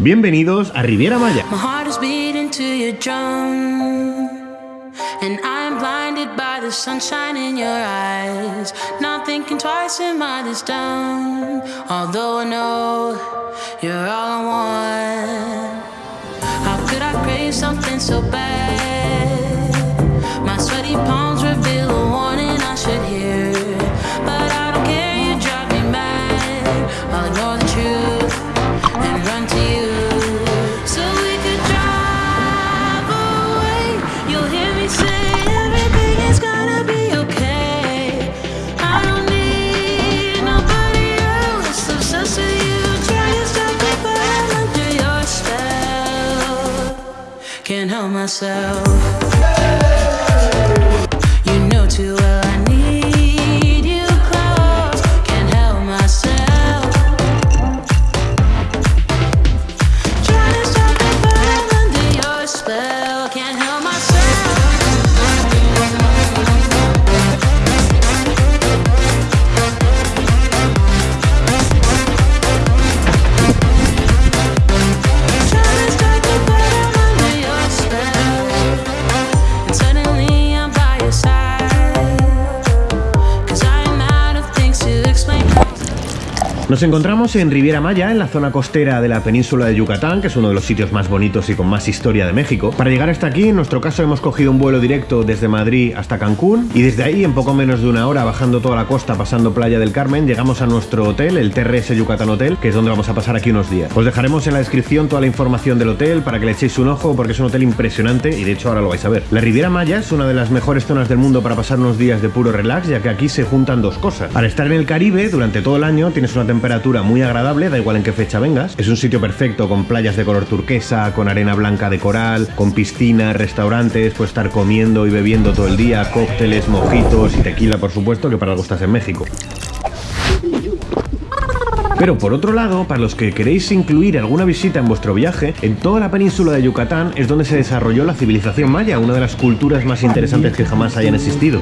Bienvenidos a Riviera Maya. My heart is beating to your drum. And I'm blinded by the sunshine in your eyes. Not thinking twice, am I this dumb? Although I know you're all I want. How could I crave something so bad? Can't help myself. You know too well Nos encontramos en Riviera Maya, en la zona costera de la península de Yucatán, que es uno de los sitios más bonitos y con más historia de México. Para llegar hasta aquí, en nuestro caso hemos cogido un vuelo directo desde Madrid hasta Cancún y desde ahí, en poco menos de una hora, bajando toda la costa, pasando Playa del Carmen, llegamos a nuestro hotel, el TRS Yucatán Hotel, que es donde vamos a pasar aquí unos días. Os dejaremos en la descripción toda la información del hotel para que le echéis un ojo porque es un hotel impresionante y de hecho ahora lo vais a ver. La Riviera Maya es una de las mejores zonas del mundo para pasar unos días de puro relax, ya que aquí se juntan dos cosas. Al estar en el Caribe durante todo el año tienes una temperatura muy agradable, da igual en qué fecha vengas. Es un sitio perfecto con playas de color turquesa, con arena blanca de coral, con piscinas, restaurantes, puedes estar comiendo y bebiendo todo el día, cócteles, mojitos y tequila, por supuesto, que para algo estás en México. Pero por otro lado, para los que queréis incluir alguna visita en vuestro viaje, en toda la península de Yucatán es donde se desarrolló la civilización maya, una de las culturas más interesantes que jamás hayan existido.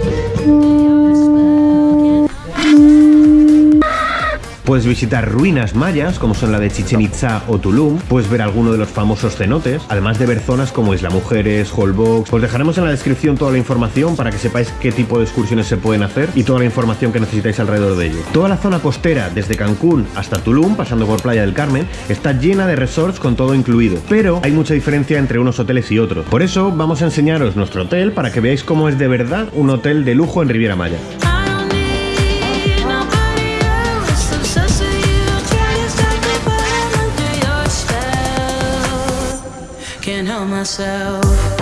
Puedes visitar ruinas mayas, como son la de Chichen Itza o Tulum. Puedes ver alguno de los famosos cenotes, además de ver zonas como Isla Mujeres, Holbox. Os dejaremos en la descripción toda la información para que sepáis qué tipo de excursiones se pueden hacer y toda la información que necesitáis alrededor de ello. Toda la zona costera, desde Cancún hasta Tulum, pasando por Playa del Carmen, está llena de resorts con todo incluido. Pero hay mucha diferencia entre unos hoteles y otros. Por eso vamos a enseñaros nuestro hotel para que veáis cómo es de verdad un hotel de lujo en Riviera Maya. Myself.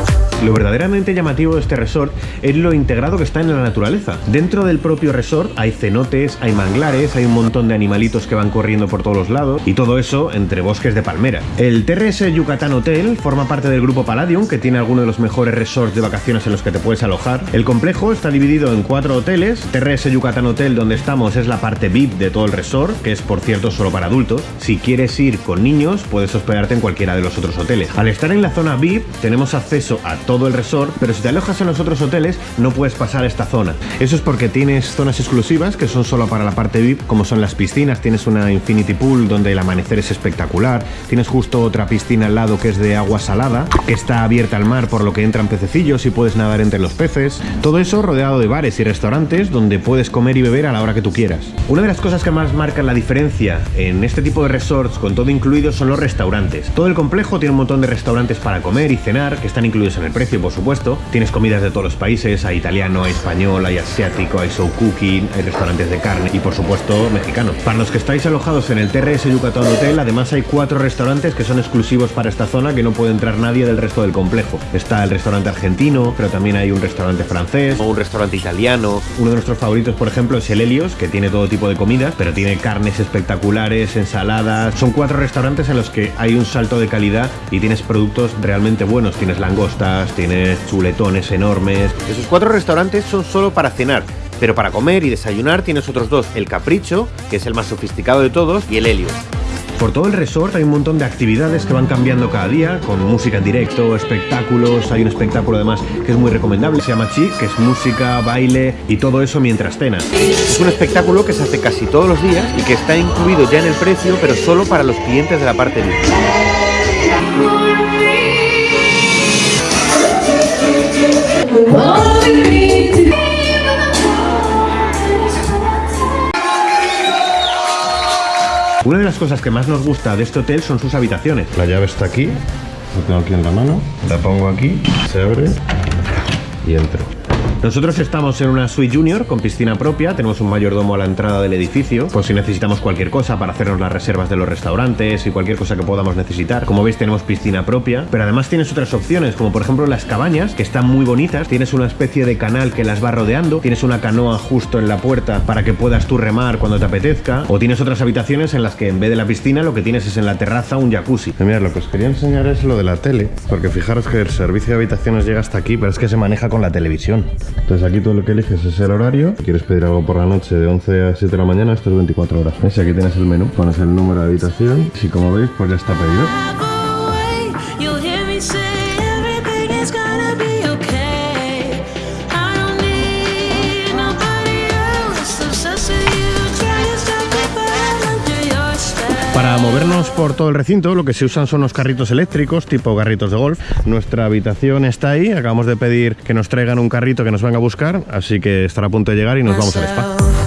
Lo verdaderamente llamativo de este resort es lo integrado que está en la naturaleza. Dentro del propio resort hay cenotes, hay manglares, hay un montón de animalitos que van corriendo por todos los lados y todo eso entre bosques de palmera. El TRS Yucatán Hotel forma parte del grupo Palladium, que tiene algunos de los mejores resorts de vacaciones en los que te puedes alojar. El complejo está dividido en cuatro hoteles. TRS Yucatán Hotel, donde estamos, es la parte VIP de todo el resort, que es por cierto solo para adultos. Si quieres ir con niños, puedes hospedarte en cualquiera de los otros hoteles. Al estar en la zona VIP, tenemos acceso a todo el resort, pero si te alojas en los otros hoteles, no puedes pasar esta zona. Eso es porque tienes zonas exclusivas que son solo para la parte VIP, como son las piscinas. Tienes una Infinity Pool donde el amanecer es espectacular. Tienes justo otra piscina al lado que es de agua salada, que está abierta al mar por lo que entran pececillos y puedes nadar entre los peces. Todo eso rodeado de bares y restaurantes donde puedes comer y beber a la hora que tú quieras. Una de las cosas que más marcan la diferencia en este tipo de resorts con todo incluido son los restaurantes. Todo el complejo tiene un montón de restaurantes para comer y cenar que están incluidos en el precio, por supuesto. Tienes comidas de todos los países, hay italiano, hay español, hay asiático, hay show cooking, hay restaurantes de carne y por supuesto mexicano. Para los que estáis alojados en el TRS Yucatán Hotel, además hay cuatro restaurantes que son exclusivos para esta zona que no puede entrar nadie del resto del complejo. Está el restaurante argentino, pero también hay un restaurante francés o un restaurante italiano. Uno de nuestros favoritos, por ejemplo, es el Helios, que tiene todo tipo de comidas, pero tiene carnes espectaculares, ensaladas. Son cuatro restaurantes en los que hay un salto de calidad y tienes productos realmente buenos. Tienes langostas, tienes chuletones enormes. Esos cuatro restaurantes son solo para cenar. Pero para comer y desayunar tienes otros dos, el Capricho, que es el más sofisticado de todos, y el Helios. Por todo el resort hay un montón de actividades que van cambiando cada día, con música en directo, espectáculos, hay un espectáculo además que es muy recomendable, se llama Chic, que es música, baile y todo eso mientras cenas. Es un espectáculo que se hace casi todos los días y que está incluido ya en el precio, pero solo para los clientes de la parte VIP. Una de las cosas que más nos gusta de este hotel son sus habitaciones. La llave está aquí, la tengo aquí en la mano, la pongo aquí, se abre y entro. Nosotros estamos en una suite junior con piscina propia, tenemos un mayordomo a la entrada del edificio, por si necesitamos cualquier cosa para hacernos las reservas de los restaurantes y cualquier cosa que podamos necesitar. Como veis tenemos piscina propia, pero además tienes otras opciones, como por ejemplo las cabañas, que están muy bonitas, tienes una especie de canal que las va rodeando, tienes una canoa justo en la puerta para que puedas tú remar cuando te apetezca, o tienes otras habitaciones en las que en vez de la piscina lo que tienes es en la terraza un jacuzzi. Mira, lo que os quería enseñar es lo de la tele, porque fijaros que el servicio de habitaciones llega hasta aquí, pero es que se maneja con la televisión. Entonces aquí todo lo que eliges es el horario. Si quieres pedir algo por la noche de 11 a 7 de la mañana, esto es 24 horas. ¿Ves? Aquí tienes el menú, pones el número de habitación y como veis, pues ya está pedido. Movernos por todo el recinto lo que se usan son los carritos eléctricos tipo carritos de golf. Nuestra habitación está ahí, acabamos de pedir que nos traigan un carrito que nos venga a buscar, así que estará a punto de llegar y nos vamos al spa.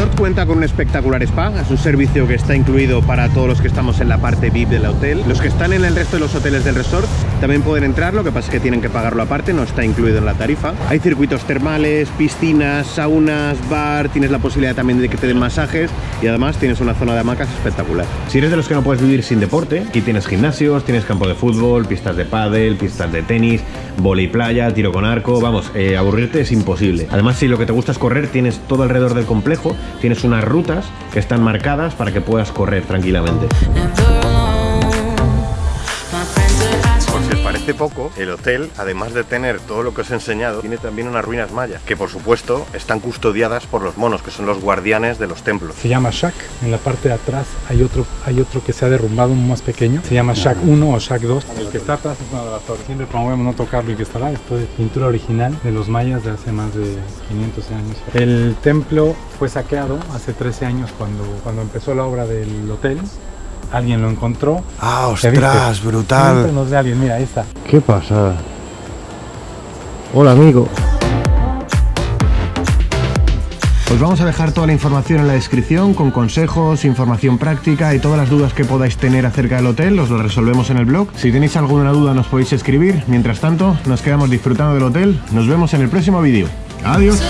Resort cuenta con un espectacular spa, es un servicio que está incluido para todos los que estamos en la parte VIP del hotel. Los que están en el resto de los hoteles del resort también pueden entrar, lo que pasa es que tienen que pagarlo aparte, no está incluido en la tarifa. Hay circuitos termales, piscinas, saunas, bar, tienes la posibilidad también de que te den masajes y además tienes una zona de hamacas espectacular. Si eres de los que no puedes vivir sin deporte, aquí tienes gimnasios, tienes campo de fútbol, pistas de pádel, pistas de tenis, vóley playa, tiro con arco, vamos, eh, aburrirte es imposible. Además, si lo que te gusta es correr, tienes todo alrededor del complejo, tienes unas rutas que están marcadas para que puedas correr tranquilamente. Parece poco, el hotel, además de tener todo lo que os he enseñado, tiene también unas ruinas mayas, que por supuesto están custodiadas por los monos, que son los guardianes de los templos. Se llama Shack. En la parte de atrás hay otro, hay otro que se ha derrumbado más pequeño. Se llama Shack 1 o Shack 2. El que está atrás es una de las torres. Siempre promovemos no tocarlo y que está lá. Esto es pintura original de los mayas de hace más de 500 años. El templo fue saqueado hace 13 años cuando, cuando empezó la obra del hotel. Alguien lo encontró. Ah, ostras, Siempre brutal. nos ve alguien, mira, ahí está. ¿Qué pasa? Hola, amigo. Os vamos a dejar toda la información en la descripción con consejos, información práctica y todas las dudas que podáis tener acerca del hotel, os lo resolvemos en el blog. Si tenéis alguna duda nos podéis escribir. Mientras tanto, nos quedamos disfrutando del hotel. Nos vemos en el próximo vídeo. Adiós.